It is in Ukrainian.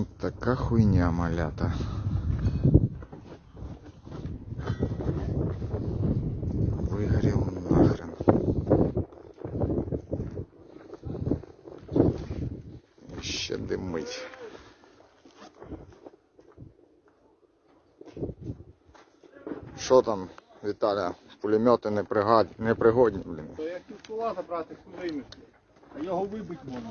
От така хуйня малята. Вигорів нахрен. І ще димить. Що там, Віталя? Пулемети не, пригад... не пригодні, блін. То як кула забрати, вимисли. А його вибить можна.